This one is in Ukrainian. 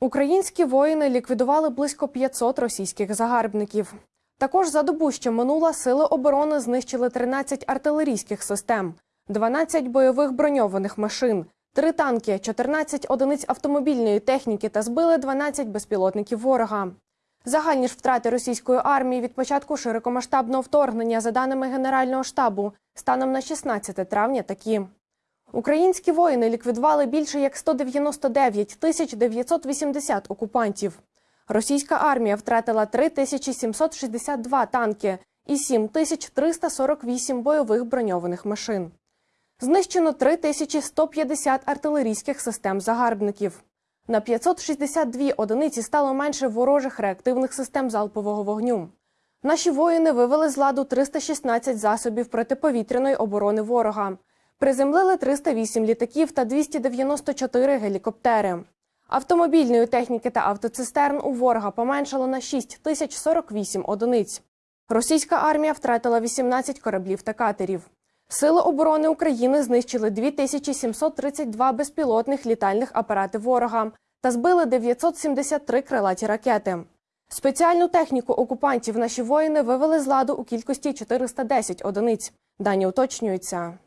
Українські воїни ліквідували близько 500 російських загарбників. Також за добу, що минула, сили оборони знищили 13 артилерійських систем, 12 бойових броньованих машин, 3 танки, 14 одиниць автомобільної техніки та збили 12 безпілотників ворога. Загальні ж втрати російської армії від початку широкомасштабного вторгнення, за даними Генерального штабу, станом на 16 травня такі. Українські воїни ліквідували більше як 199 тисяч 980 окупантів. Російська армія втратила 3762 танки і 7348 бойових броньованих машин. Знищено 3150 артилерійських систем загарбників. На 562 одиниці стало менше ворожих реактивних систем залпового вогню. Наші воїни вивели з ладу 316 засобів протиповітряної оборони ворога. Приземлили 308 літаків та 294 гелікоптери. Автомобільної техніки та автоцистерн у ворога поменшало на 6048 одиниць. Російська армія втратила 18 кораблів та катерів. Сили оборони України знищили 2732 безпілотних літальних апарати ворога та збили 973 крилаті ракети. Спеціальну техніку окупантів наші воїни вивели з ладу у кількості 410 одиниць. Дані уточнюються.